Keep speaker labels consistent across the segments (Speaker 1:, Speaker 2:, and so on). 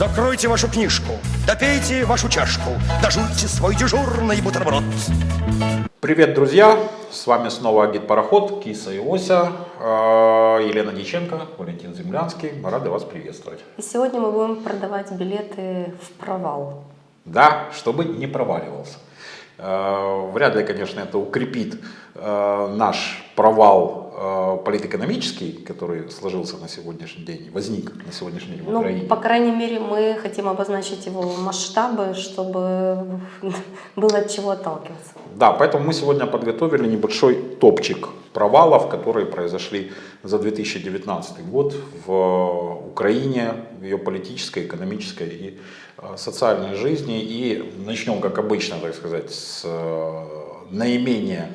Speaker 1: Закройте вашу книжку, допейте вашу чашку, дожуйте свой дежурный бутерброд.
Speaker 2: Привет, друзья! С вами снова Агит Пароход, Киса и Ося, э, Елена Диченко, Валентин Землянский. Мы рады вас приветствовать.
Speaker 3: И сегодня мы будем продавать билеты в провал.
Speaker 2: Да, чтобы не проваливался. Э, Вряд ли, конечно, это укрепит э, наш провал политэкономический, который сложился на сегодняшний день, возник на сегодняшний день в
Speaker 3: Ну,
Speaker 2: Украине.
Speaker 3: по крайней мере, мы хотим обозначить его масштабы, чтобы было от чего отталкиваться.
Speaker 2: Да, поэтому мы сегодня подготовили небольшой топчик провалов, которые произошли за 2019 год в Украине, в ее политической, экономической и э, социальной жизни. И начнем, как обычно, так сказать, с э, наименее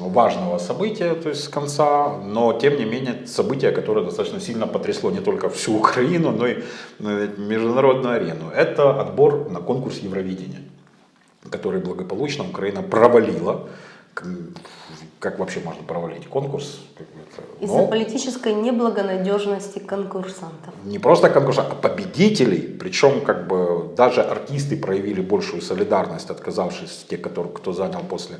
Speaker 2: важного события, то есть с конца, но тем не менее событие, которое достаточно сильно потрясло не только всю Украину, но и э, международную арену. Это отбор на конкурс Евровидения который благополучно Украина провалила. Как вообще можно провалить конкурс?
Speaker 3: Из-за
Speaker 2: ну,
Speaker 3: политической неблагонадежности конкурсантов.
Speaker 2: не просто конкурса, а победителей. Причем как бы даже артисты проявили большую солидарность, отказавшись, те, которые, кто занял после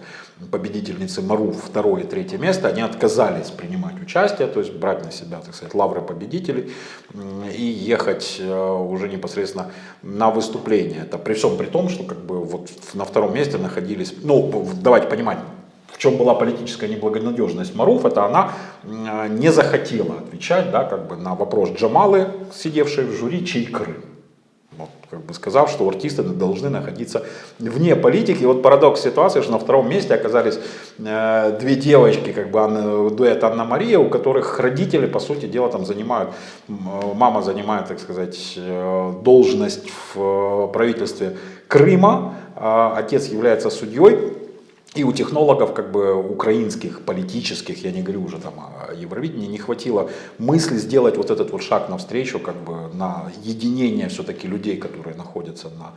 Speaker 2: победительницы Мару второе и третье место, они отказались принимать участие, то есть брать на себя, так сказать, лавры победителей и ехать э, уже непосредственно на выступление. Это при всем при том, что как бы вот на втором месте находились, ну давайте понимать, в чем была политическая неблагонадежность Маруф, это она не захотела отвечать да, как бы на вопрос Джамалы, сидевшей в жюри, чей Крым. Как бы сказав, что артисты должны находиться вне политики. И вот парадокс ситуации, что на втором месте оказались э, две девочки, как бы Анна, дуэт Анна-Мария, у которых родители, по сути дела, там занимают, э, мама занимает, так сказать, э, должность в правительстве Крыма, а отец является судьей, и у технологов как бы украинских, политических, я не говорю уже там о Евровидении, не хватило мысли сделать вот этот вот шаг навстречу, как бы на единение все-таки людей, которые находятся на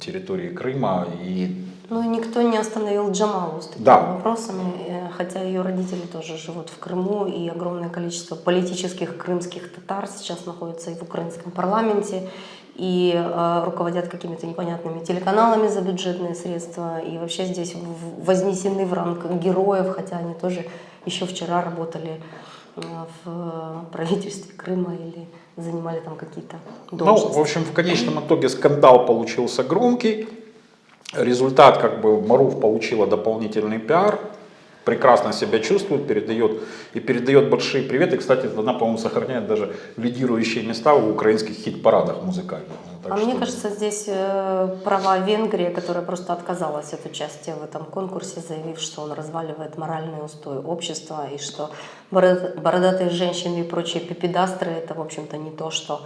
Speaker 2: территории Крыма. И
Speaker 3: Ну и никто не остановил Джамалу с такими
Speaker 2: Да.
Speaker 3: вопросами, э, хотя ее родители тоже живут в Крыму, и огромное количество политических крымских татар сейчас находится и в украинском парламенте, и э, руководят какими-то непонятными телеканалами за бюджетные средства, и вообще здесь вознесены в ранг героев, хотя они тоже еще вчера работали э, в правительстве Крыма или занимали там какие-то
Speaker 2: Ну,
Speaker 3: должности.
Speaker 2: в общем, в конечном итоге скандал получился громкий. Результат, как бы, Маруф получила дополнительный пиар, прекрасно себя чувствует, передает и передает большие приветы. Кстати, она, по-моему, сохраняет даже лидирующие места в украинских хит-парадах музыкальных. Так
Speaker 3: а
Speaker 2: что-
Speaker 3: мне кажется, здесь э, права Венгрии, которая просто отказалась от участия в этом конкурсе, заявив, что он разваливает моральные устои общества и что бород- бородатые женщины и прочие пипедастры это, в общем-то, не то, что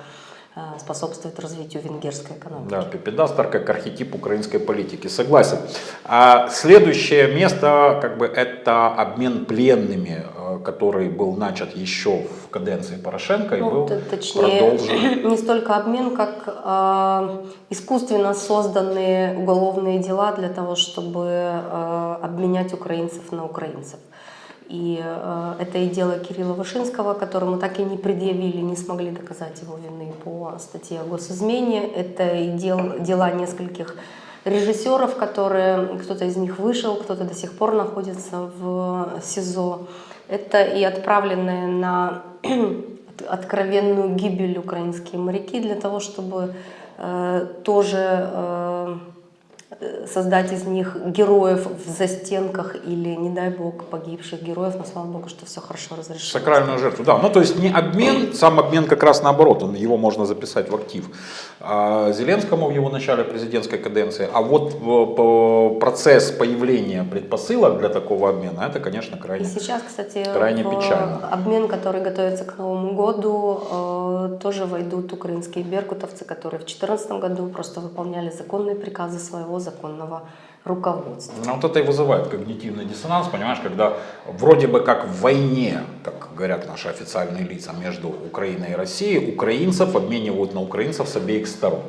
Speaker 3: способствует развитию венгерской экономики.
Speaker 2: Да, Пипедастер как архетип украинской политики, согласен. А следующее место, как бы, это обмен пленными, э, который был начат еще в каденции Порошенко и
Speaker 3: Ну,
Speaker 2: был
Speaker 3: т- точнее,
Speaker 2: продолжен.
Speaker 3: не столько обмен, как э, искусственно созданные уголовные дела для того, чтобы э, обменять украинцев на украинцев. И э, это и дело Кирилла Вышинского, которому так и не предъявили, не смогли доказать его вины по статье о госизмене. Это и дел, дела нескольких режиссеров, которые, кто-то из них вышел, кто-то до сих пор находится в СИЗО. Это и отправленные на откровенную гибель украинские моряки для того, чтобы э, тоже э, создать из них героев в застенках или, не дай бог, погибших героев, но слава богу, что все хорошо разрешилось.
Speaker 2: Сакральную жертву, да. Ну, то есть не обмен, сам обмен как раз наоборот, он, его можно записать в актив а, Зеленскому в его начале президентской каденции. А вот э, процесс появления предпосылок для такого обмена, это, конечно,
Speaker 3: И
Speaker 2: крайне...
Speaker 3: сейчас, кстати,
Speaker 2: Крайне печально.
Speaker 3: обмен, который готовится к Новому году, э, тоже войдут украинские беркутовцы, которые в 2014 году просто выполняли законные приказы своего законного руководства.
Speaker 2: Ну, вот это и вызывает когнитивный диссонанс, понимаешь, когда вроде бы как в войне, как говорят наши официальные лица, между Украиной и Россией, украинцев обменивают на украинцев с обеих сторон.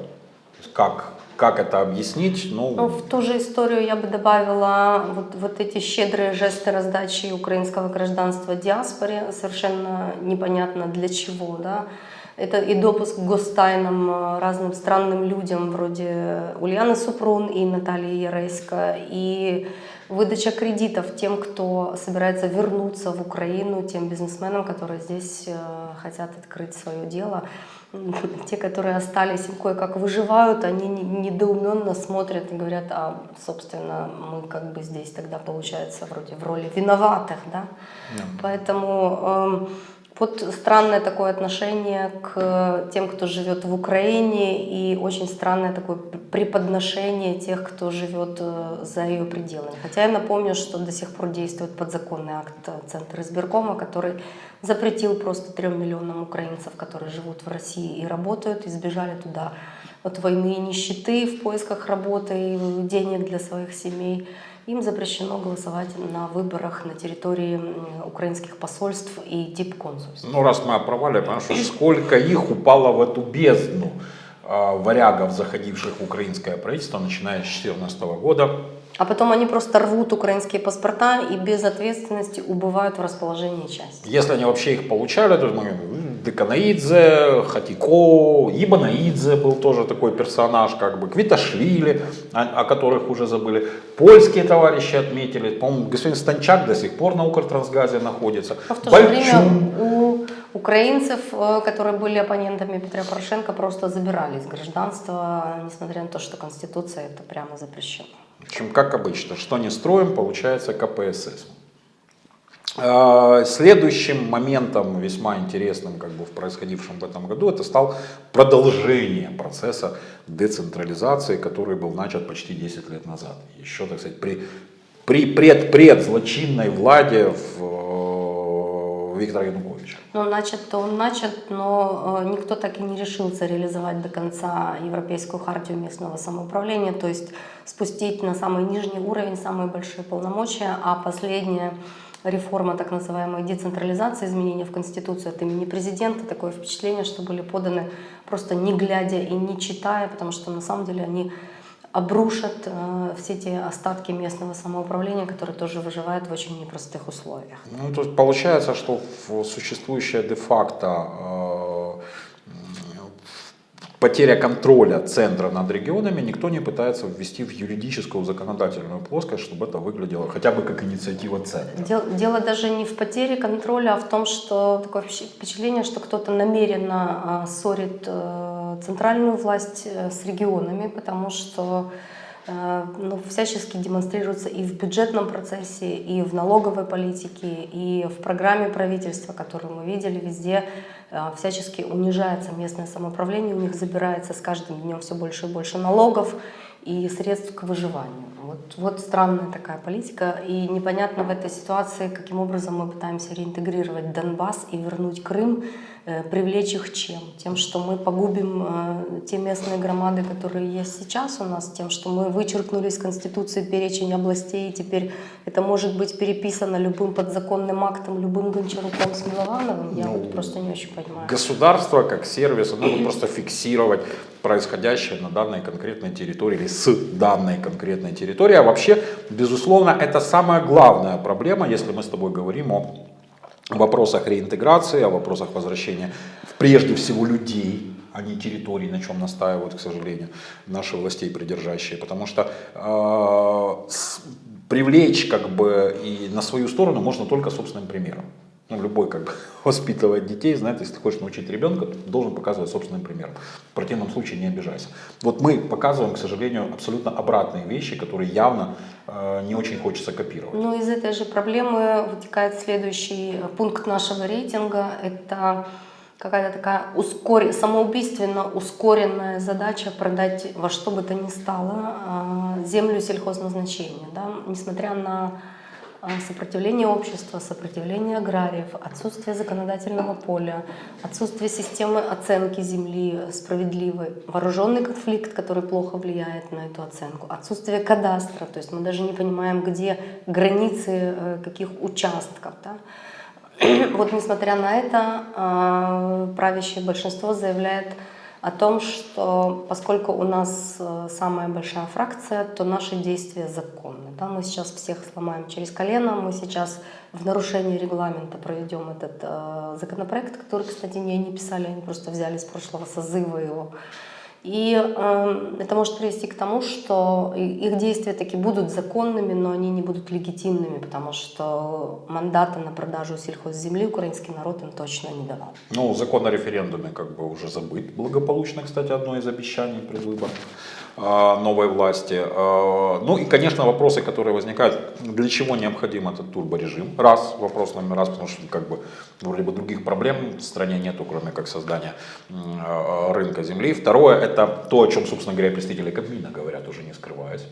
Speaker 2: Как, как это объяснить?
Speaker 3: Ну,
Speaker 2: Ну,
Speaker 3: в ту же историю я бы добавила вот, вот эти щедрые жесты раздачи украинского гражданства диаспоре, совершенно непонятно для чего, да. Это и допуск к гостайнам э, разным странным людям, вроде Ульяны Супрун и Натальи Яресько, и выдача кредитов тем, кто собирается вернуться в Украину, тем бизнесменам, которые здесь э, хотят открыть свое дело. Те, которые остались, им кое-как выживают, они недоуменно смотрят и говорят, а, собственно, мы как бы здесь тогда, получается, вроде в роли виноватых, да? Yeah. Поэтому... Вот странное такое отношение к тем, кто живет в Украине, и очень странное такое преподношение тех, кто живет э, за ее пределами. Хотя я напомню, что до сих пор действует подзаконный акт Центра избиркома, который запретил просто трем миллионам украинцев, которые живут в России и работают, и сбежали туда от войны и нищеты в поисках работы и денег для своих семей им запрещено голосовать на выборах на территории украинских посольств и дипконсульств.
Speaker 2: Ну, раз мы о провале, потому что сколько их упало в эту бездну э, варягов, заходивших в украинское правительство, начиная с 2014 года,
Speaker 3: а потом они просто рвут украинские паспорта и без ответственности убывают в расположении части.
Speaker 2: Если они вообще их получали, то мы Деканаидзе, Хатико, Ибанаидзе был тоже такой персонаж, как бы Квиташвили, о, о которых уже забыли. Польские товарищи отметили, по-моему, господин Станчак до сих пор на Укртрансгазе находится.
Speaker 3: А в то же время у украинцев, э, которые были оппонентами Петра Порошенко, просто забирали из гражданства, несмотря на то, что Конституция это прямо запрещена.
Speaker 2: В общем, как обычно, что не строим, получается КПСС. А, следующим моментом, весьма интересным как бы, в происходившем в этом году, это стал продолжение процесса децентрализации, который был начат почти 10 лет назад. Еще, так сказать, при, при пред-пред злочинной владе в, Виктора Януковича.
Speaker 3: Ну, начат-то он начат, но э, никто так и не решился реализовать до конца Европейскую хартию местного самоуправления, то есть спустить на самый нижний уровень самые большие полномочия, а последняя реформа так называемой децентрализации, изменения в Конституцию от имени президента. Такое впечатление, что были поданы просто не глядя и не читая, потому что на самом деле они обрушат э, все те остатки местного самоуправления, которые тоже выживают в очень непростых условиях.
Speaker 2: Ну, то есть получается, что существующее де-факто э, потеря контроля центра над регионами, никто не пытается ввести в юридическую законодательную плоскость, чтобы это выглядело хотя бы как инициатива центра.
Speaker 3: Дело, дело даже не в потере контроля, а в том, что такое впечатление, что кто-то намеренно а, ссорит а, центральную власть а, с регионами, потому что ну, всячески демонстрируется и в бюджетном процессе, и в налоговой политике, и в программе правительства, которую мы видели везде, всячески унижается местное самоуправление, у них забирается с каждым днем все больше и больше налогов и средств к выживанию. Вот, вот странная такая политика, и непонятно в этой ситуации, каким образом мы пытаемся реинтегрировать Донбасс и вернуть Крым, Э, привлечь их чем? Тем, что мы погубим э, те местные громады, которые есть сейчас у нас, тем, что мы вычеркнули из Конституции перечень областей, и теперь это может быть переписано любым подзаконным актом, любым Гончаруком с Миловановым, я ну, вот просто не очень понимаю.
Speaker 2: Государство как сервис, оно будет просто фиксировать происходящее на данной конкретной территории или с данной конкретной территории. А вообще, безусловно, это самая главная проблема, если мы с тобой говорим о о вопросах реинтеграции, о вопросах возвращения прежде всего людей, а не территорий, на чем настаивают, к сожалению, наши властей придержащие. Потому что э, с, привлечь как бы и на свою сторону можно только собственным примером ну, любой как бы воспитывает детей, знает, если ты хочешь научить ребенка, ты должен показывать собственным примером. В противном случае не обижайся. Вот мы показываем, к сожалению, абсолютно обратные вещи, которые явно э, не очень хочется копировать.
Speaker 3: Ну, из этой же проблемы вытекает следующий пункт нашего рейтинга. Это какая-то такая ускор... самоубийственно ускоренная задача продать во что бы то ни стало э, землю сельхозназначения. Да? Несмотря на сопротивление общества, сопротивление аграриев, отсутствие законодательного поля, отсутствие системы оценки земли справедливой, вооруженный конфликт, который плохо влияет на эту оценку, отсутствие кадастра, то есть мы даже не понимаем, где границы э, каких участков. Да? Вот несмотря на это, а, правящее большинство заявляет о том, что поскольку у нас э, самая большая фракция, то наши действия законны. Да? Мы сейчас всех сломаем через колено, мы сейчас в нарушении регламента проведем этот э, законопроект, который, кстати, не они писали, они просто взяли с прошлого созыва его. И э, это может привести к тому, что их действия таки будут законными, но они не будут легитимными, потому что мандата на продажу сельхозземли украинский народ им точно не давал.
Speaker 2: Ну, закон о референдуме как бы уже забыт благополучно, кстати, одно из обещаний предвыборных. А, новой власти. А, ну и, конечно, вопросы, которые возникают, для чего необходим этот турборежим? Раз, вопрос номер раз, потому что как бы вроде бы других проблем в стране нету, кроме как создания а, рынка земли. Второе, это то, о чем, собственно говоря, представители Кабмина говорят, уже не скрываясь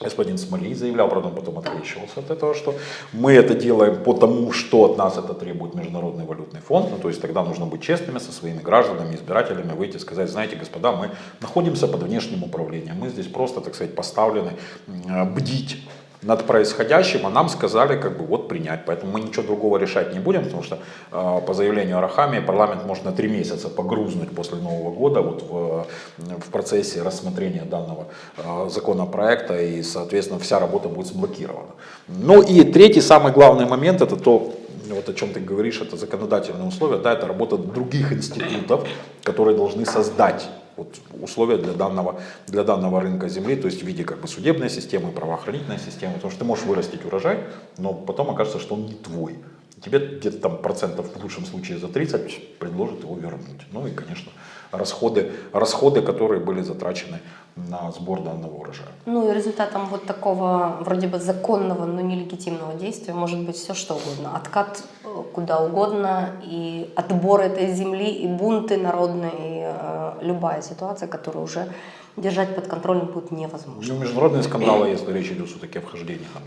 Speaker 2: господин Смолей заявлял, правда, он потом открещивался от этого, что мы это делаем потому, что от нас это требует Международный валютный фонд. Ну, то есть тогда нужно быть честными со своими гражданами, избирателями, выйти и сказать, знаете, господа, мы находимся под внешним управлением, мы здесь просто, так сказать, поставлены бдить над происходящим, а нам сказали как бы вот принять. Поэтому мы ничего другого решать не будем, потому что э, по заявлению Арахами парламент может на три месяца погрузнуть после Нового года вот в, в процессе рассмотрения данного э, законопроекта и, соответственно, вся работа будет заблокирована. Ну и третий, самый главный момент, это то, вот о чем ты говоришь, это законодательные условия, да, это работа других институтов, которые должны создать вот условия для данного, для данного рынка земли, то есть в виде как бы судебной системы, правоохранительной системы, потому что ты можешь вырастить урожай, но потом окажется, что он не твой. Тебе где-то там процентов в лучшем случае за 30 предложат его вернуть. Ну и, конечно, расходы, расходы, которые были затрачены на сбор данного урожая.
Speaker 3: Ну и результатом вот такого вроде бы законного, но нелегитимного действия может быть все что угодно. Откат э, куда угодно, и отбор этой земли, и бунты народные, и э, любая ситуация, которая уже держать под контролем будет невозможно.
Speaker 2: Ну, международные скандалы, если речь идет все-таки о вхождении там,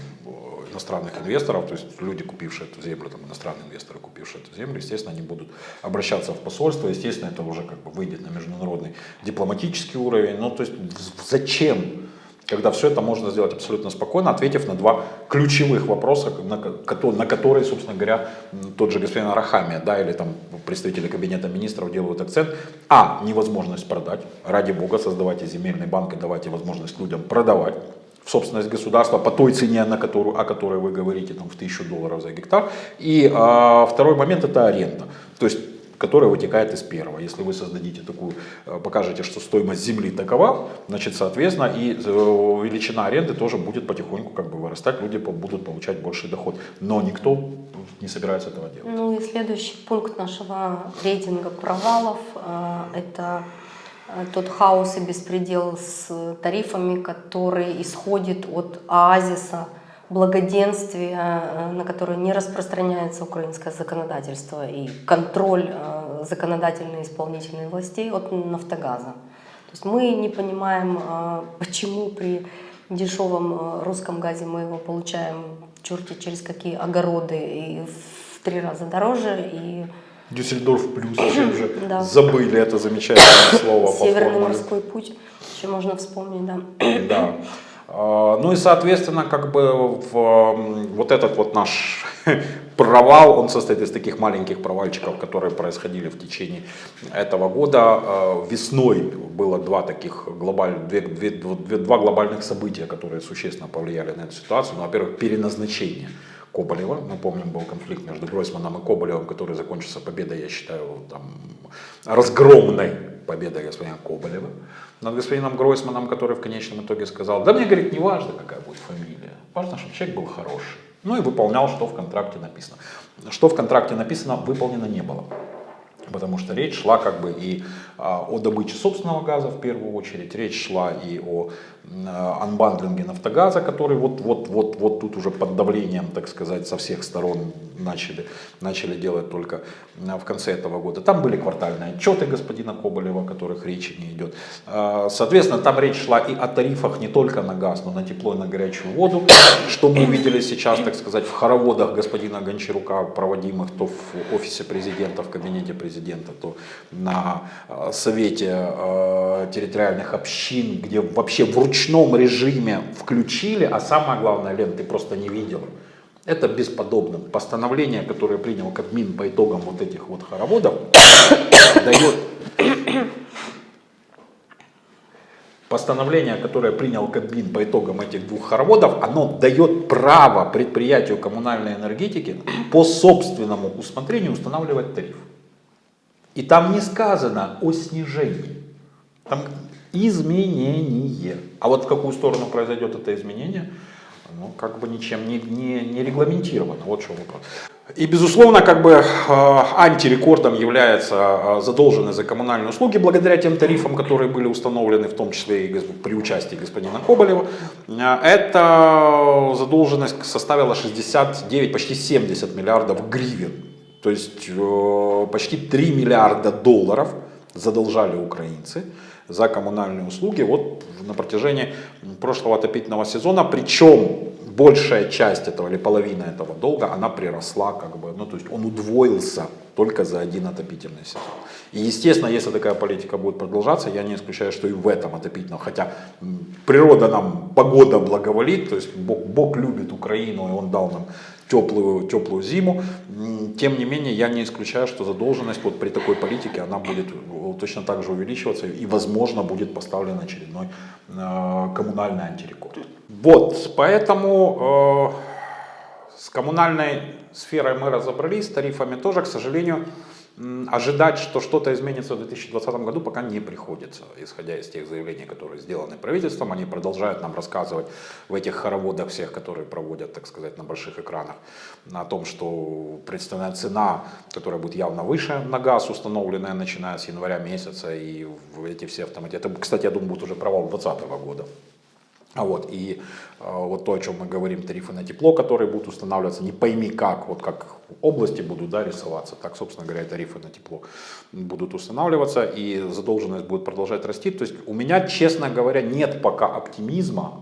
Speaker 2: иностранных инвесторов, то есть люди, купившие эту землю, там, иностранные инвесторы, купившие эту землю, естественно, они будут обращаться в посольство, естественно, это уже как бы выйдет на международный дипломатический уровень. Ну, то есть зачем когда все это можно сделать абсолютно спокойно, ответив на два ключевых вопроса, на, которые, собственно говоря, тот же господин Арахами, да, или там представители кабинета министров делают акцент. А, невозможность продать. Ради бога, создавайте земельный банк и давайте возможность людям продавать в собственность государства по той цене, на которую, о которой вы говорите, там, в тысячу долларов за гектар. И а, второй момент это аренда. То есть которая вытекает из первого. Если вы создадите такую, э, покажете, что стоимость земли такова, значит, соответственно, и э, величина аренды тоже будет потихоньку как бы вырастать, люди будут получать больший доход. Но никто не собирается этого делать.
Speaker 3: Ну и следующий пункт нашего рейтинга провалов э, – это тот хаос и беспредел с тарифами, который исходит от оазиса благоденствия, э, на которое не распространяется украинское законодательство и контроль э, законодательной и исполнительной властей от «Нафтогаза». То есть мы не понимаем, э, почему при дешевом русском газе мы его получаем черти через какие огороды и в три раза дороже, и
Speaker 2: Дюссельдорф плюс, чем же да. забыли это замечательное слово.
Speaker 3: Северный морской путь, еще можно вспомнить, да.
Speaker 2: Да. А, ну и, соответственно, как бы в, вот этот вот наш провал, он состоит из таких маленьких провальчиков, которые происходили в течение этого года. А, весной было два таких глобальных, две, две, две, два глобальных события, которые существенно повлияли на эту ситуацию. Ну, во-первых, переназначение Коболева. Мы помним, был конфликт между Гройсманом и Коболевым, который закончился победой, я считаю, там, разгромной победой господина Коболева над господином Гройсманом, который в конечном итоге сказал, да мне, говорит, не важно, какая будет фамилия, важно, чтобы человек был хороший. Ну и выполнял, что в контракте написано. Что в контракте написано, выполнено не было. Потому что речь шла как бы и о добыче собственного газа в первую очередь, речь шла и о а, анбандлинге Нафтогаза, который вот, вот, вот, вот тут уже под давлением, так сказать, со всех сторон начали, начали делать только а, в конце этого года. Там были квартальные отчеты господина Коболева, о которых речи не идет. Соответственно, там речь шла и о тарифах не только на газ, но на тепло и на горячую воду, что мы увидели сейчас, так сказать, в хороводах господина Гончарука, проводимых то в офисе президента, в кабинете президента, то на совете э, территориальных общин, где вообще в ручном режиме включили, а самое главное, Лен, ты просто не видел. Это бесподобно. Постановление, которое принял Кабмин по итогам вот этих вот хороводов, дает постановление, которое принял Кабмин по итогам этих двух хороводов, оно дает право предприятию коммунальной энергетики по собственному усмотрению устанавливать тариф. И там не сказано о снижении. Там изменение. А вот в какую сторону произойдет это изменение, ну, как бы ничем не, не, не регламентировано. Вот что вопрос. И, безусловно, как бы э, антирекордом является э, задолженность за коммунальные услуги, благодаря тем тарифам, которые были установлены, в том числе и при участии господина Коболева. Э, эта задолженность составила 69, почти 70 миллиардов гривен. То есть почти 3 миллиарда долларов задолжали украинцы за коммунальные услуги вот на протяжении прошлого отопительного сезона. Причем большая часть этого или половина этого долга, она приросла, как бы, ну то есть он удвоился только за один отопительный сезон. И естественно, если такая политика будет продолжаться, я не исключаю, что и в этом отопительном, хотя природа нам, погода благоволит, то есть Бог, Бог любит Украину, и Он дал нам теплую, теплую зиму. Тем не менее, я не исключаю, что задолженность вот при такой политике, она будет точно так же увеличиваться и, возможно, будет поставлен очередной э, коммунальный антирекорд. Вот, поэтому э, с коммунальной сферой мы разобрались, с тарифами тоже, к сожалению, ожидать, что что-то изменится в 2020 году, пока не приходится, исходя из тех заявлений, которые сделаны правительством. Они продолжают нам рассказывать в этих хороводах всех, которые проводят, так сказать, на больших экранах, о том, что представленная цена, которая будет явно выше на газ, установленная начиная с января месяца, и эти все автоматы. Это, кстати, я думаю, будет уже провал 2020 года. А вот, и э, вот то, о чем мы говорим, тарифы на тепло, которые будут устанавливаться, не пойми как, вот как области будут да, рисоваться, так, собственно говоря, тарифы на тепло будут устанавливаться, и задолженность будет продолжать расти. То есть у меня, честно говоря, нет пока оптимизма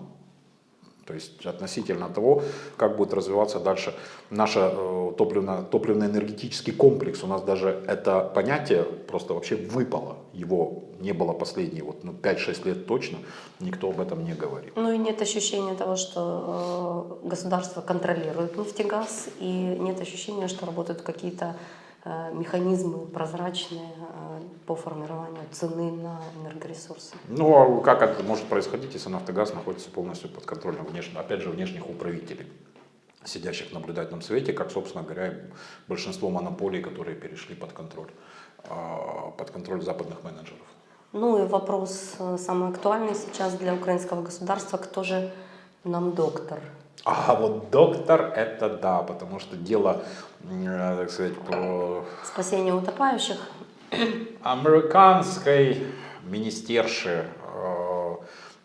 Speaker 2: то есть относительно того, как будет развиваться дальше наш э, топливно, топливно-энергетический комплекс. У нас даже это понятие просто вообще выпало. Его не было последние вот, ну, 5-6 лет точно. Никто об этом не говорит.
Speaker 3: Ну и нет ощущения того, что э, государство контролирует нефтегаз. И нет ощущения, что работают какие-то Э, механизмы прозрачные э, по формированию цены на энергоресурсы.
Speaker 2: Ну, а как это может происходить, если «Нафтогаз» находится полностью под контролем, внешне, опять же, внешних управителей, сидящих в наблюдательном свете, как, собственно говоря, большинство монополий, которые перешли под контроль, под контроль западных менеджеров.
Speaker 3: Ну и вопрос самый актуальный сейчас для украинского государства, кто же нам доктор
Speaker 2: а вот доктор это да, потому что дело, э, так сказать, по...
Speaker 3: Спасение утопающих.
Speaker 2: Американской министерши, э,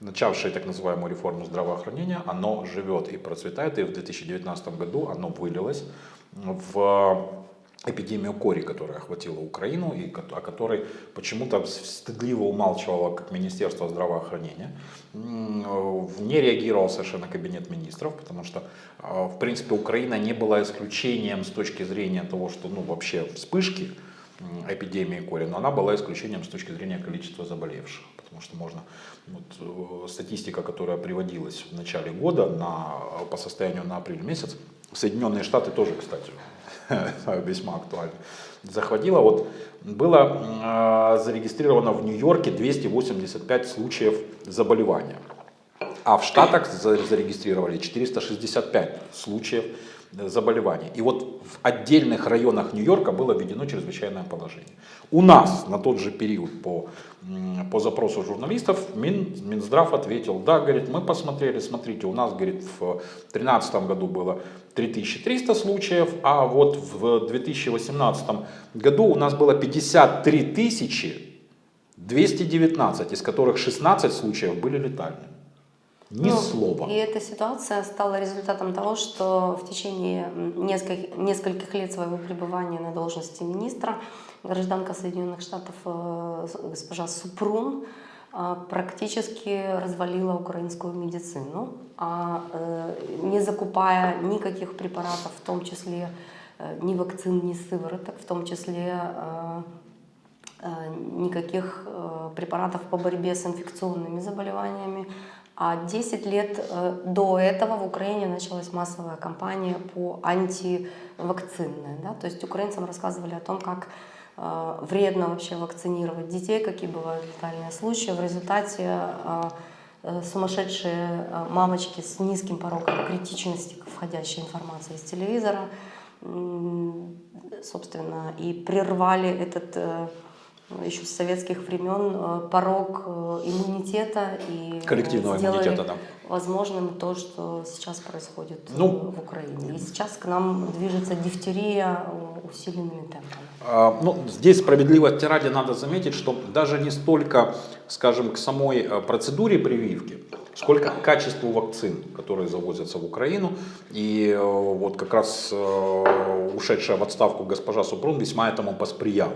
Speaker 2: начавшей так называемую реформу здравоохранения, оно живет и процветает, и в 2019 году оно вылилось в эпидемию кори, которая охватила Украину и о которой почему-то стыдливо умалчивало как Министерство здравоохранения. Не реагировал совершенно Кабинет министров, потому что, а, в принципе, Украина не была исключением с точки зрения того, что ну, вообще вспышки эпидемии кори, но она была исключением с точки зрения количества заболевших. Потому что можно, вот, э, статистика, которая приводилась в начале года на, по состоянию на апрель месяц, Соединенные Штаты тоже, кстати, весьма актуально, захватило. Вот было э, зарегистрировано в Нью-Йорке 285 случаев заболевания, а в Штатах зарегистрировали 465 случаев заболеваний. И вот в отдельных районах Нью-Йорка было введено чрезвычайное положение. У нас на тот же период по, по запросу журналистов Мин, Минздрав ответил, да, говорит, мы посмотрели, смотрите, у нас, говорит, в 2013 году было 3300 случаев, а вот в 2018 году у нас было 53 тысячи 219, из которых 16 случаев были летальными. Ни ну, слова.
Speaker 3: И эта ситуация стала результатом того, что в течение нескольких, нескольких лет своего пребывания на должности министра гражданка Соединенных Штатов э, госпожа Супрун э, практически развалила украинскую медицину, а э, не закупая никаких препаратов, в том числе ни вакцин, ни сывороток, в том числе никаких препаратов по борьбе с инфекционными заболеваниями, а 10 лет э, до этого в Украине началась массовая кампания по антивакцинной. Да? То есть украинцам рассказывали о том, как э, вредно вообще вакцинировать детей, какие бывают летальные случаи. В результате э, сумасшедшие мамочки с низким порогом критичности к входящей информации из телевизора, собственно, и прервали этот еще с советских времен э, порог э, иммунитета и э,
Speaker 2: Коллективного иммунитета, да.
Speaker 3: возможным то, что сейчас происходит э,
Speaker 2: Ну.
Speaker 3: в Украине. И сейчас к нам движется дифтерия э, усиленными темпами.
Speaker 2: А, Ну, здесь справедливости ради надо заметить, что даже не столько, скажем, к самой э, процедуре прививки, сколько к качеству вакцин, которые завозятся в Украину. И э, вот как раз э, ушедшая в отставку госпожа Супрун весьма этому посприяла.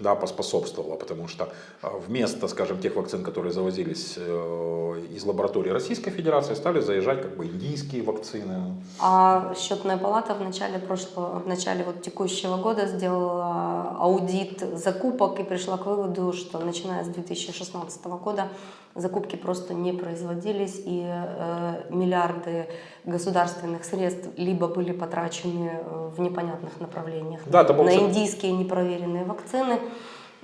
Speaker 2: Да, поспособствовала, потому что э, вместо, скажем, тех вакцин, которые завозились э, из лаборатории Российской Федерации, стали заезжать как бы индийские вакцины.
Speaker 3: А счетная палата в начале прошлого, в начале вот текущего года сделала аудит закупок и пришла к выводу, что начиная с 2016 года закупки просто не производились и э, миллиарды государственных средств либо были потрачены э, в непонятных направлениях.
Speaker 2: Да, был
Speaker 3: на
Speaker 2: ц-
Speaker 3: индийские непроверенные вакцины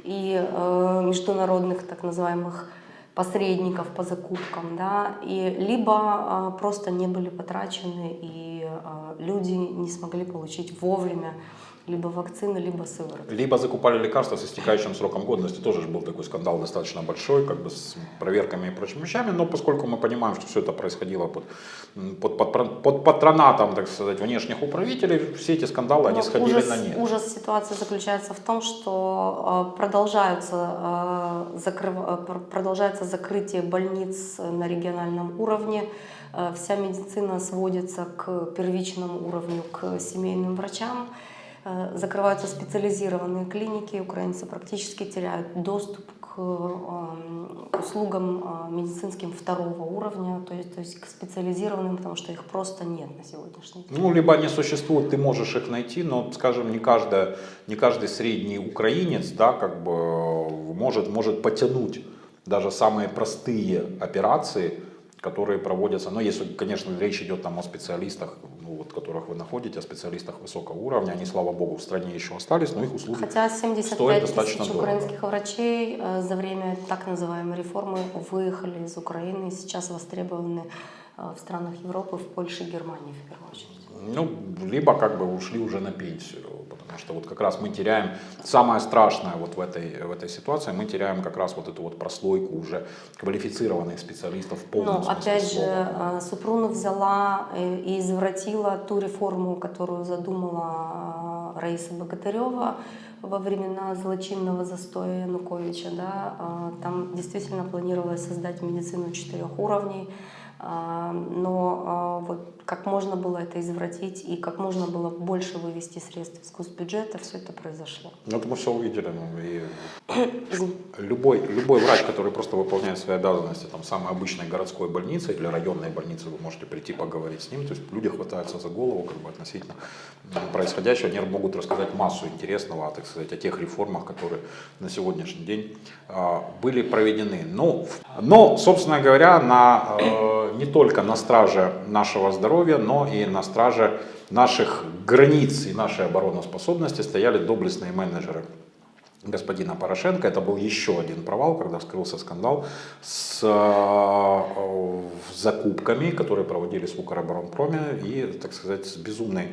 Speaker 3: и э, международных так называемых посредников по закупкам, да, и либо а, просто не были потрачены, и а, люди не смогли получить вовремя либо вакцины, либо сыворотку.
Speaker 2: Либо закупали лекарства с истекающим сроком годности, тоже же был такой скандал достаточно большой, как бы с проверками и прочими вещами, но поскольку мы понимаем, что все это происходило под, под, под, под патронатом, так сказать, внешних управителей, все эти скандалы, они
Speaker 3: Но
Speaker 2: сходили
Speaker 3: ужас,
Speaker 2: на нет.
Speaker 3: ужас ситуации заключается в том, что э, продолжаются, э, закрыв- э, пр- продолжается закрытие больниц на региональном уровне. Вся медицина сводится к первичному уровню, к семейным врачам. Э, Закрываются специализированные клиники, украинцы практически теряют доступ к э, к услугам э, медицинским второго уровня, то есть, то есть к специализированным, потому что их просто нет на сегодняшний день.
Speaker 2: Ну, либо они существуют, ты можешь их найти, но, скажем, не, каждая, не каждый средний украинец, да, как бы может, может потянуть даже самые простые операции, которые проводятся. Но если, конечно, речь идет там о специалистах, ну, вот, которых вы находите, о специалистах высокого уровня, они, слава богу, в стране еще остались, но их услуги
Speaker 3: Хотя
Speaker 2: стоят
Speaker 3: 75
Speaker 2: достаточно
Speaker 3: тысяч
Speaker 2: дорого.
Speaker 3: украинских врачей э, за время так называемой реформы выехали из Украины и сейчас востребованы в странах Европы, в Польше и Германии в первую очередь.
Speaker 2: Ну, либо как бы ушли уже на пенсию, потому что вот как раз мы теряем, самое страшное вот в этой, в этой ситуации, мы теряем как раз вот эту вот прослойку уже квалифицированных специалистов в полном
Speaker 3: Но
Speaker 2: смысле
Speaker 3: опять же,
Speaker 2: слова.
Speaker 3: э, Супрунов взяла э, и извратила ту реформу, которую задумала э, Раиса Богатырева во времена злочинного застоя Януковича. Да? Э, Там действительно планировалось создать медицину четырех уровней, но а, вот как можно было это извратить и как можно было больше вывести средств из госбюджета, все это произошло.
Speaker 2: Ну, это мы все увидели. Ну, и любой, любой врач, который просто выполняет свои обязанности там, самой обычной городской больнице или районной больнице, вы можете прийти поговорить с ним. То есть люди хватаются за голову как бы, относительно происходящего. Они могут рассказать массу интересного так сказать, о тех реформах, которые на сегодняшний день а, были проведены. Ну, но, собственно говоря, на, э, не только на страже нашего здоровья, но и на страже наших границ и нашей обороноспособности стояли доблестные менеджеры господина Порошенко. Это был еще один провал, когда вскрылся скандал с э, закупками, которые проводились в Укроборонпроме и, так сказать, с безумной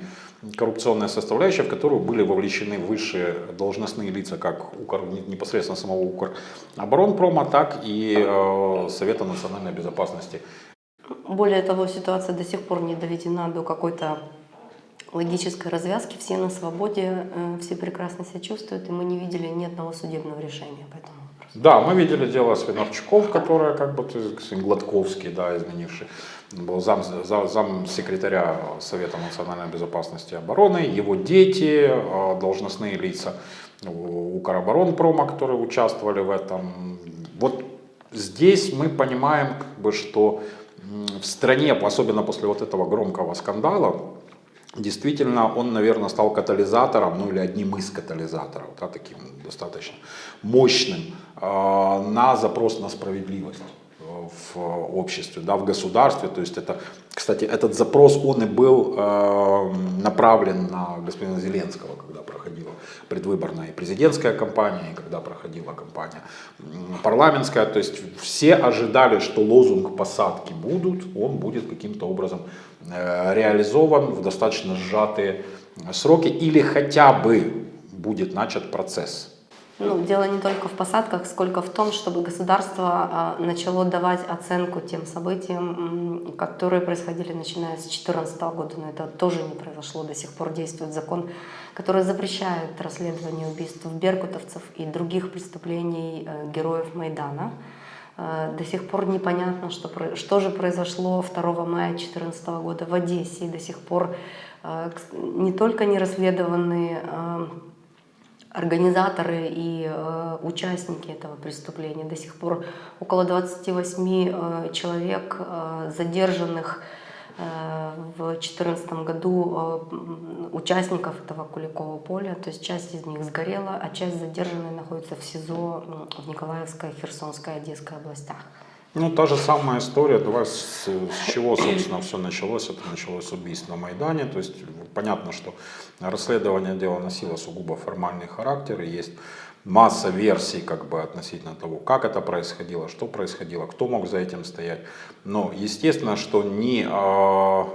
Speaker 2: коррупционной составляющей, в которую были вовлечены высшие должностные лица, как Укр, непосредственно самого Укроборонпрома, так и э, Совета национальной безопасности
Speaker 3: Более того, ситуация до сих пор не доведена до какой-то логической развязки. Все на свободе, э, все прекрасно себя чувствуют, и мы не видели ни одного судебного решения по этому вопросу.
Speaker 2: Да, мы видели дело Свинарчуков, которое как бы Гладковский, да, изменивший, был зам, за- зам секретаря Совета национальной безопасности и обороны, его дети, э, должностные лица у Укроборонпрома, которые участвовали в этом. Вот здесь мы понимаем, как бы, что в стране, особенно после вот этого громкого скандала, Действительно, он, наверное, стал катализатором, ну или одним из катализаторов, да, таким достаточно мощным, э, на запрос на справедливость э, в обществе, да, в государстве. То есть это, кстати, этот запрос, он и был э, направлен на господина Зеленского, когда предвыборная и президентская кампания, и когда проходила кампания парламентская. То есть все ожидали, что лозунг посадки будут, он будет каким-то образом э, реализован в достаточно сжатые сроки или хотя бы будет начат процесс.
Speaker 3: Ну, дело не только в посадках, сколько в том, чтобы государство а, начало давать оценку тем событиям, которые происходили начиная с 2014 года. Но это тоже не произошло. До сих пор действует закон, который запрещает расследование убийств беркутовцев и других преступлений э, героев Майдана. Э, до сих пор непонятно, что, что же произошло 2 мая 2014 года в Одессе. И до сих пор э, не только не расследованы организаторы и э, участники этого преступления. До сих пор около 28 э, человек э, задержанных э, в 2014 году участников этого Куликового поля. То есть часть из них сгорела, а часть задержанных находится в СИЗО в Николаевской, Херсонской, Одесской областях.
Speaker 2: Ну, та же самая история. Давай с, с чего, собственно, все началось. Это началось с убийств на Майдане. То есть понятно, что расследование дела носило сугубо формальный характер. И есть масса версий как бы относительно того, как это происходило, что происходило, кто мог за этим стоять. Но естественно, что ни э,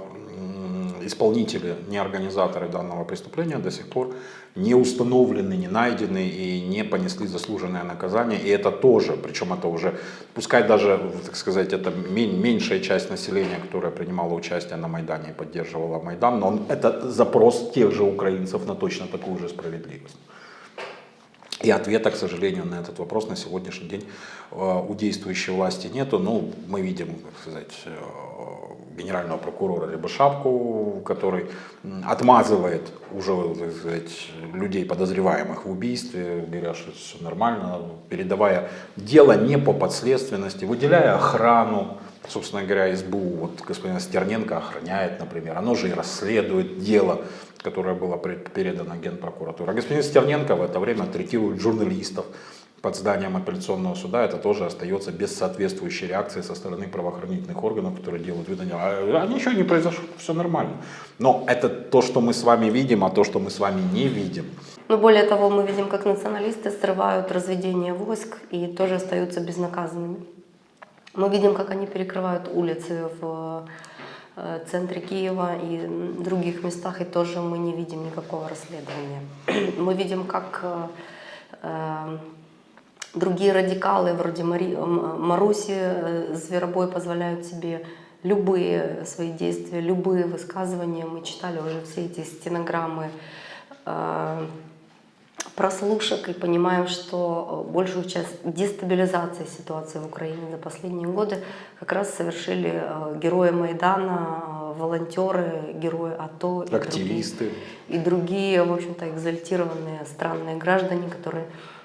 Speaker 2: исполнители, ни организаторы данного преступления до сих пор не установлены, не найдены и не понесли заслуженное наказание. И это тоже, причем это уже, пускай даже, так сказать, это меньшая часть населения, которая принимала участие на Майдане и поддерживала Майдан, но это запрос тех же украинцев на точно такую же справедливость. И ответа, к сожалению, на этот вопрос на сегодняшний день э, у действующей власти нету. Ну, мы видим, как сказать, э, генерального прокурора Рябошапку, который отмазывает уже так сказать, людей, подозреваемых в убийстве, говоря, что все нормально, передавая дело не по подследственности, выделяя охрану, собственно говоря, СБУ, вот господин Стерненко охраняет, например, оно же и расследует дело, которое было передано Генпрокуратуре. А господин Стерненко в это время третирует журналистов, под зданием апелляционного суда, это тоже остается без соответствующей реакции со стороны правоохранительных органов, которые делают вид, а, а ничего не произошло, все нормально. Но это то, что мы с вами видим, а то, что мы с вами не видим.
Speaker 3: Но более того, мы видим, как националисты срывают разведение войск и тоже остаются безнаказанными. Мы видим, как они перекрывают улицы в э, центре Киева и других местах, и тоже мы не видим никакого расследования. Мы видим, как э, э, Другие радикалы, вроде Мари, Маруси, э, Зверобой, позволяют себе любые свои действия, любые высказывания. Мы читали уже все эти стенограммы э, прослушек и понимаем, что большую часть дестабилизации ситуации в Украине за последние годы как раз совершили э, герои Майдана, волонтеры, герои АТО.
Speaker 2: Активисты.
Speaker 3: И другие, и другие в общем-то, экзальтированные странные граждане, которые Э,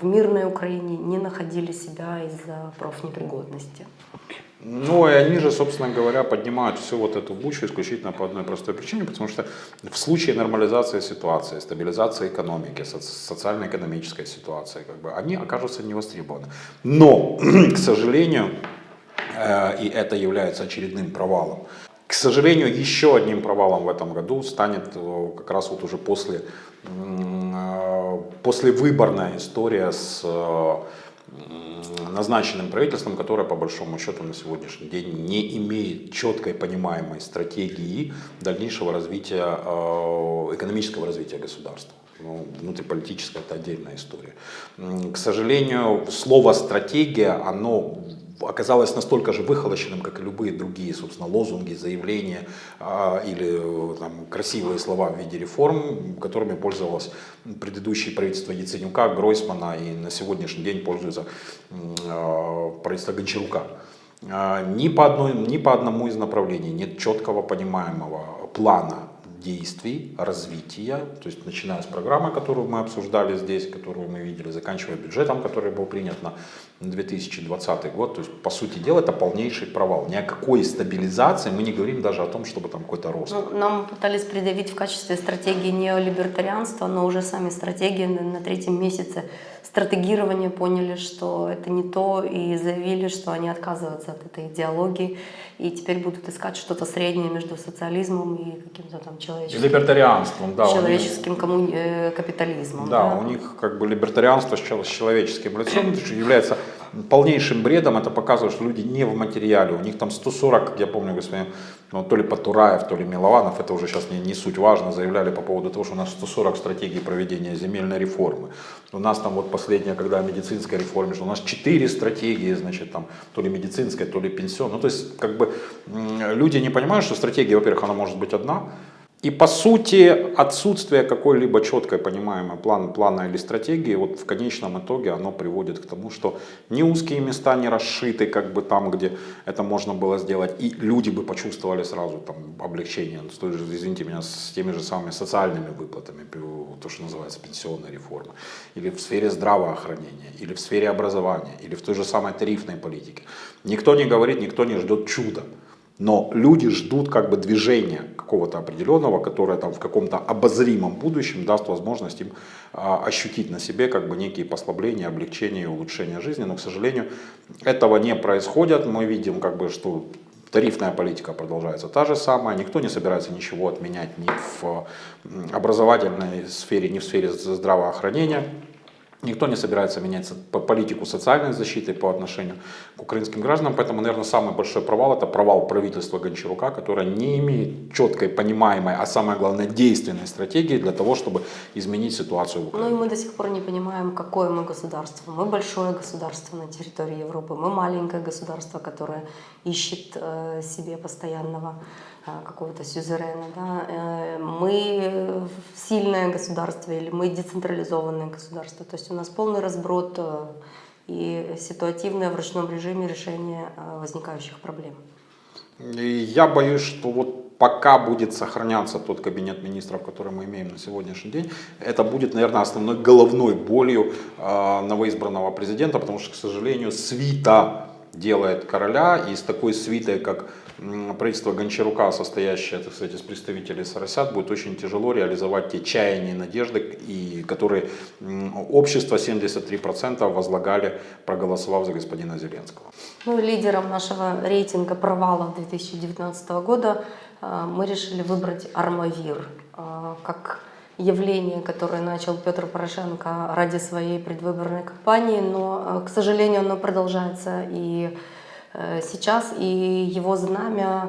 Speaker 3: в мирной Украине не находили себя из-за профнепригодности.
Speaker 2: Ну и они же, собственно говоря, поднимают всю вот эту бучу исключительно по одной простой причине, потому что в случае нормализации ситуации, стабилизации экономики, социально-экономической ситуации, как бы, они окажутся невостребованы. Но, к сожалению, э, и это является очередным провалом, к сожалению, еще одним провалом в этом году станет э, как раз вот уже после послевыборная история с э, назначенным правительством, которое по большому счету на сегодняшний день не имеет четкой понимаемой стратегии дальнейшего развития, э, экономического развития государства. Ну, внутриполитическая это отдельная история. К сожалению, слово стратегия, оно оказалось настолько же выхолощенным, как и любые другие, собственно, лозунги, заявления а, или там, красивые слова в виде реформ, которыми пользовалось предыдущее правительство Яценюка, Гройсмана и на сегодняшний день пользуется а, правительство Гончарука. А, ни по, одной, ни по одному из направлений нет четкого понимаемого плана действий, развития, то есть начиная с программы, которую мы обсуждали здесь, которую мы видели, заканчивая бюджетом, который был принят на 2020 год, то есть по сути дела это полнейший провал. Ни о какой стабилизации мы не говорим даже о том, чтобы там какой-то рост.
Speaker 3: Ну, нам пытались предъявить в качестве стратегии неолибертарианства, но уже сами стратегии на третьем месяце стратегирования поняли, что это не то, и заявили, что они отказываются от этой идеологии, и теперь будут искать что-то среднее между социализмом и каким-то там человеческим,
Speaker 2: Либертарианством, да. них-
Speaker 3: человеческим коммуни- э, капитализмом.
Speaker 2: Да, у них как бы либертарианство с чел- с человеческим лицом является полнейшим бредом. Это показывает, что люди не в материале. У них там 140, как я помню, господин, ну, то ли Потураев, то ли Милованов, это уже сейчас не, не суть важно, заявляли по поводу того, что у нас 140 стратегий проведения земельной реформы. У нас там вот последняя, когда о медицинской реформе, что у нас 4 стратегии, значит, там, то ли медицинская, то ли пенсионная. Ну, то есть, как бы, люди не понимают, что стратегия, во-первых, она может быть одна, и по сути отсутствие какой-либо четкой понимаемой план, плана или стратегии вот в конечном итоге оно приводит к тому, что ни узкие места не расшиты как бы там, где это можно было сделать, и люди бы почувствовали сразу там облегчение, с той же, извините меня, с теми же самыми социальными выплатами, то, что называется пенсионная реформа, или в сфере здравоохранения, или в сфере образования, или в той же самой тарифной политике. Никто не говорит, никто не ждет чуда. Но люди ждут как бы движения какого-то определенного, которое там в каком-то обозримом будущем даст возможность им а, ощутить на себе как бы некие послабления, облегчения и улучшения жизни. Но, к сожалению, этого не происходит. Мы видим как бы, что тарифная политика продолжается та же самая. Никто не собирается ничего отменять ни в образовательной сфере, ни в сфере здравоохранения. Никто не собирается менять политику социальной защиты по отношению к украинским гражданам, поэтому, наверное, самый большой провал – это провал правительства Гончарука, которое не имеет четкой, понимаемой, а самое главное, действенной стратегии для того, чтобы изменить ситуацию в
Speaker 3: Ну
Speaker 2: Украине.
Speaker 3: и мы до сих пор не понимаем, какое мы государство. Мы большое государство на территории Европы, мы маленькое государство, которое ищет э, себе постоянного какого-то сюзерена. Да? Э, мы сильное государство или мы децентрализованное государство. То есть у нас полный разброд э, и ситуативное в ручном режиме решение э, возникающих проблем.
Speaker 2: Я боюсь, что вот пока будет сохраняться тот кабинет министров, который мы имеем на сегодняшний день, это будет, наверное, основной головной болью новоизбранного президента, потому что, к сожалению, свита делает короля, и с такой свитой, как правительство Гончарука, состоящее, так сказать, из представителей Соросят, будет очень тяжело реализовать те чаяния и надежды, и которые общество 73% возлагали, проголосовав за господина Зеленского.
Speaker 3: Ну, лидером нашего рейтинга провала 2019 года э, мы решили выбрать Армавир э, как явление, которое начал Петр Порошенко ради своей предвыборной кампании, но, э, к сожалению, оно продолжается и сейчас, и его знамя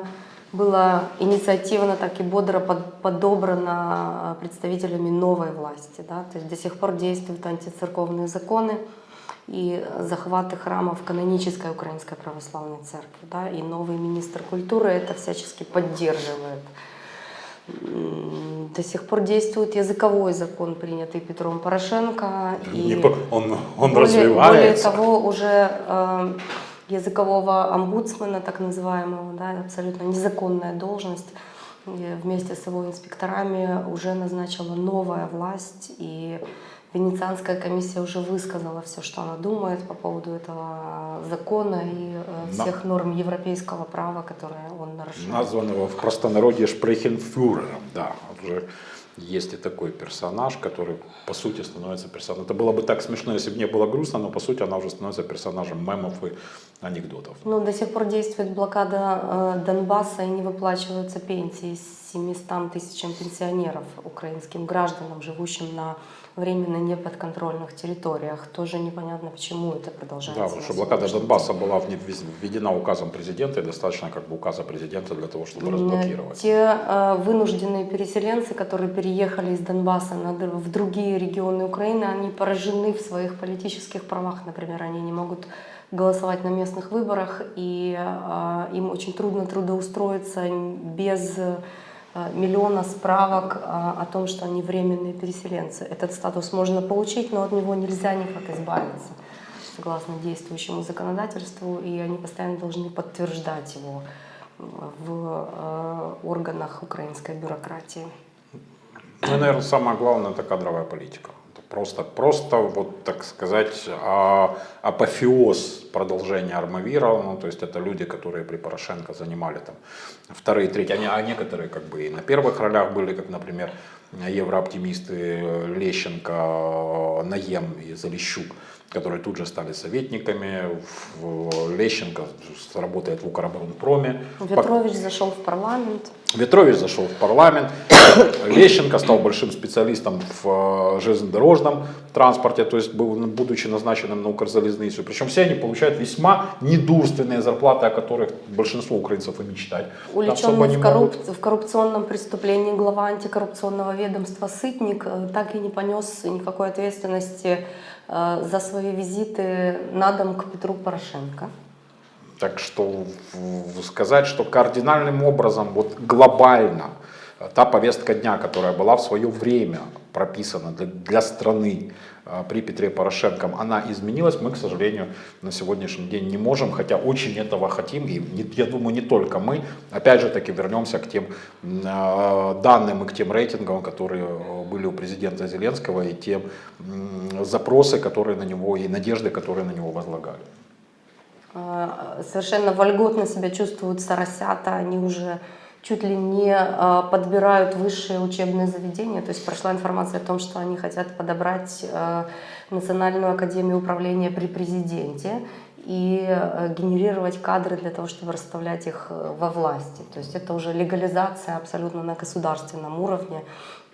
Speaker 3: было инициативно так и бодро под- подобрано э, представителями новой власти. Да? То есть до сих пор действуют антицерковные законы, и захваты храмов канонической Украинской Православной Церкви. Да, и новый министр культуры это всячески поддерживает. До сих пор действует языковой закон, принятый Петром Порошенко.
Speaker 2: Не
Speaker 3: И
Speaker 2: по- он он
Speaker 3: более, более
Speaker 2: развивается.
Speaker 3: того, уже э, языкового омбудсмена, так называемого, да, абсолютно незаконная должность, э, вместе с его инспекторами уже назначила новая власть, и Венецианская комиссия уже высказала все, что она думает по поводу этого закона и э,
Speaker 2: На-
Speaker 3: всех норм европейского права, которые он нарушает.
Speaker 2: названного в простонародье Шпрехенфюрером, да, уже есть и такой персонаж, который по сути становится персонажем. Это было бы так смешно, если бы не было грустно, но по сути она уже становится персонажем мемов и анекдотов.
Speaker 3: Ну, до сих пор действует блокада э, Донбасса и не выплачиваются пенсии 700 тысячам пенсионеров, украинским гражданам, живущим на временно неподконтрольных территориях. Тоже непонятно, почему это продолжается.
Speaker 2: Да, потому что блокада Донбасса была введена указом президента, и достаточно как бы указа президента для того, чтобы разблокировать.
Speaker 3: Те э, вынужденные переселенцы, которые переехали из Донбасса на в другие регионы Украины, они поражены в своих политических правах. Например, они не могут голосовать на местных выборах, и э, им очень трудно трудоустроиться без миллиона справок э, о том, что они временные переселенцы. Этот статус можно получить, но от него нельзя никак избавиться, согласно действующему законодательству, и они постоянно должны подтверждать его э, в э, органах украинской бюрократии.
Speaker 2: Ну, наверное, самое главное это кадровая политика. Просто, просто, вот так сказать, а, апофеоз продолжения Армавира. Ну, то есть это люди, которые при Порошенко занимали там вторые, третьи, не- а некоторые как бы и на первых ролях были, как, например, еврооптимисты Лещенко, Наем и Залищук. Которые тут же стали советниками. Лещенко работает в Укроборонпроме.
Speaker 3: Ветрович зашел в парламент.
Speaker 2: Ветрович зашел в парламент, Лещенко стал большим специалистом в э, железнодорожном транспорте, то есть был, будучи назначенным на Укрзалезницу. Причем все они получают весьма недурственные зарплаты, о которых большинство украинцев и мечтать.
Speaker 3: Увлеченный в, корруп- в коррупционном преступлении глава антикоррупционного ведомства Сытник э, так и не понес никакой ответственности за свои визиты на дом к Петру Порошенко.
Speaker 2: Так что сказать, что кардинальным образом, вот глобально, э, та повестка дня, которая была в свое время прописана для, для страны э, при Петре Порошенко, она изменилась, мы, к сожалению, на сегодняшний день не можем, хотя очень этого хотим, и я думаю, не только мы. Опять же таки вернемся к тем э, данным и к тем рейтингам, которые э, были у президента Зеленского, и те м, запросы, которые на него, и надежды, которые на него возлагали.
Speaker 3: Совершенно вольготно себя чувствуют соросята, они уже чуть ли не э, подбирают высшие учебные заведения. То есть прошла информация о том, что они хотят подобрать э, Национальную академию управления при президенте и э, генерировать кадры для того, чтобы расставлять их во власти. То есть это уже легализация абсолютно на государственном уровне,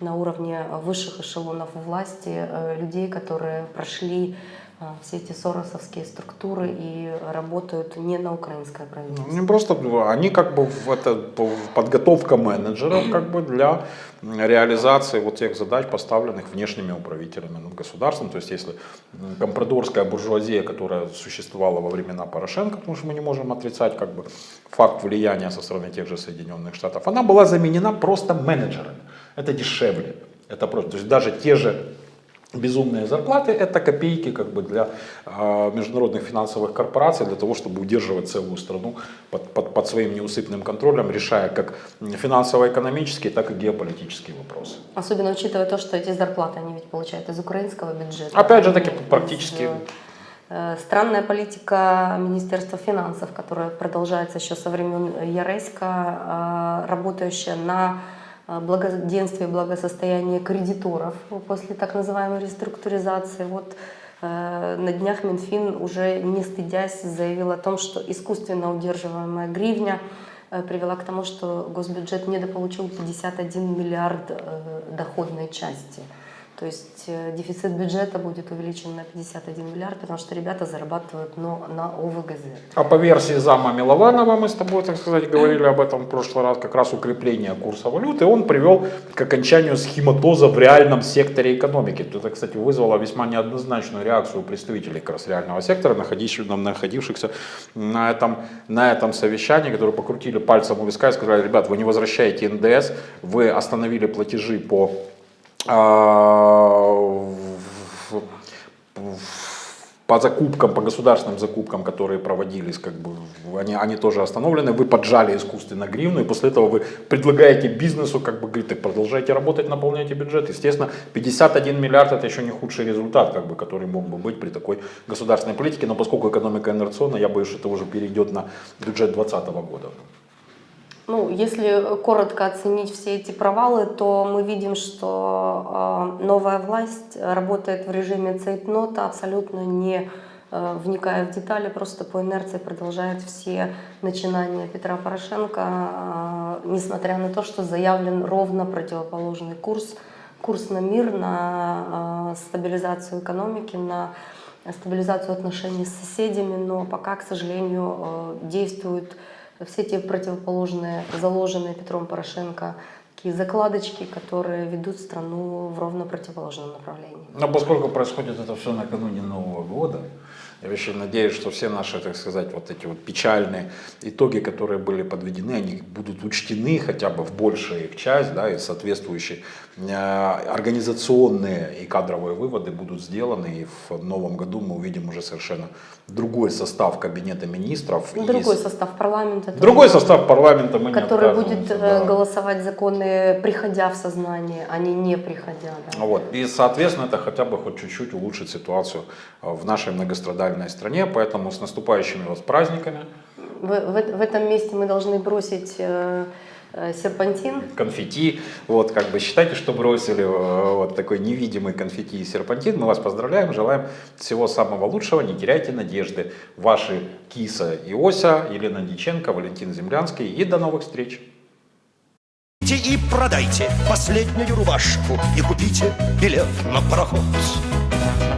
Speaker 3: на уровне высших эшелонов власти людей, которые прошли все эти соросовские структуры и работают не на украинское правительство.
Speaker 2: Не просто, они как бы в это, подготовка менеджеров как бы для реализации вот тех задач, поставленных внешними управителями над государством. То есть если компрадорская буржуазия, которая существовала во времена Порошенко, потому что мы не можем отрицать как бы факт влияния со стороны тех же Соединенных Штатов, она была заменена просто менеджерами. Это дешевле. Это просто, то есть даже те же Безумные зарплаты – это копейки как бы для э, международных финансовых корпораций, для того, чтобы удерживать целую страну под, под, под своим неусыпным контролем, решая как финансово-экономические, так и геополитические вопросы.
Speaker 3: Особенно учитывая то, что эти зарплаты они ведь получают из украинского бюджета.
Speaker 2: Опять же таки,
Speaker 3: Из,
Speaker 2: практически-
Speaker 3: э, Странная политика Министерства финансов, которая продолжается еще со времен Яреська, э, работающая на э, благоденствие и благосостояние кредиторов после так называемой реструктуризации. Вот э, на днях Минфин уже не стыдясь заявил о том, что искусственно удерживаемая гривня э, привела к тому, что госбюджет недополучил 51 миллиард э, доходной части. То есть э, дефицит бюджета будет увеличен на 51 миллиард, потому что ребята зарабатывают но на ОВГЗ.
Speaker 2: А по версии зама Милованова, мы с тобой, так сказать, говорили об этом в прошлый раз, как раз укрепление курса валюты, он привел к окончанию схематоза в реальном секторе экономики. Это, кстати, вызвало весьма неоднозначную реакцию представителей как раз реального сектора, находившихся, на, этом, на этом совещании, которые покрутили пальцем у виска и сказали, ребят, вы не возвращаете НДС, вы остановили платежи по по закупкам, по государственным закупкам, которые проводились, как бы, они, они тоже остановлены, вы поджали искусственно гривну, и после этого вы предлагаете бизнесу, как бы, говорит, так продолжайте работать, наполняйте бюджет. Естественно, 51 миллиард это еще не худший результат, как бы, который мог бы быть при такой государственной политике, но поскольку экономика инерционна, я боюсь, что это уже перейдет на бюджет 2020 года.
Speaker 3: Ну, если коротко оценить все эти провалы, то мы видим, что э, новая власть работает в режиме цейтнота, абсолютно не э, вникая в детали, просто по инерции продолжает все начинания Петра Порошенко, э, несмотря на то, что заявлен ровно противоположный курс, курс на мир, на э, стабилизацию экономики, на стабилизацию отношений с соседями, но пока, к сожалению, э, действуют все те противоположные, заложенные Петром Порошенко такие закладочки, которые ведут страну в ровно противоположном направлении.
Speaker 2: Но поскольку происходит это все накануне Нового года, я очень надеюсь, что все наши, так сказать, вот эти вот печальные итоги, которые были подведены, они будут учтены хотя бы в большую их часть, да, и соответствующие организационные и кадровые выводы будут сделаны, и в новом году мы увидим уже совершенно другой состав кабинета министров. и
Speaker 3: Другой
Speaker 2: с-
Speaker 3: состав парламента. тоже,
Speaker 2: другой состав парламента мы
Speaker 3: Который будет
Speaker 2: отказываемся,
Speaker 3: э,
Speaker 2: да.
Speaker 3: голосовать законы, приходя в сознание, а не не приходя. да.
Speaker 2: Вот. И, соответственно, это хотя бы хоть чуть-чуть улучшит ситуацию э, в нашей многострадальной стране. Поэтому с наступающими вас праздниками.
Speaker 3: В, в- в этом месте мы должны бросить э, э, серпантин.
Speaker 2: конфетти. Вот, как бы считайте, что бросили э, вот такой невидимый конфетти и серпантин. Мы вас поздравляем, желаем всего самого лучшего, не теряйте надежды. Ваши Киса и Ося, Елена Диченко, Валентин Землянский и до новых встреч.
Speaker 1: И продайте последнюю рубашку и купите билет на пароход.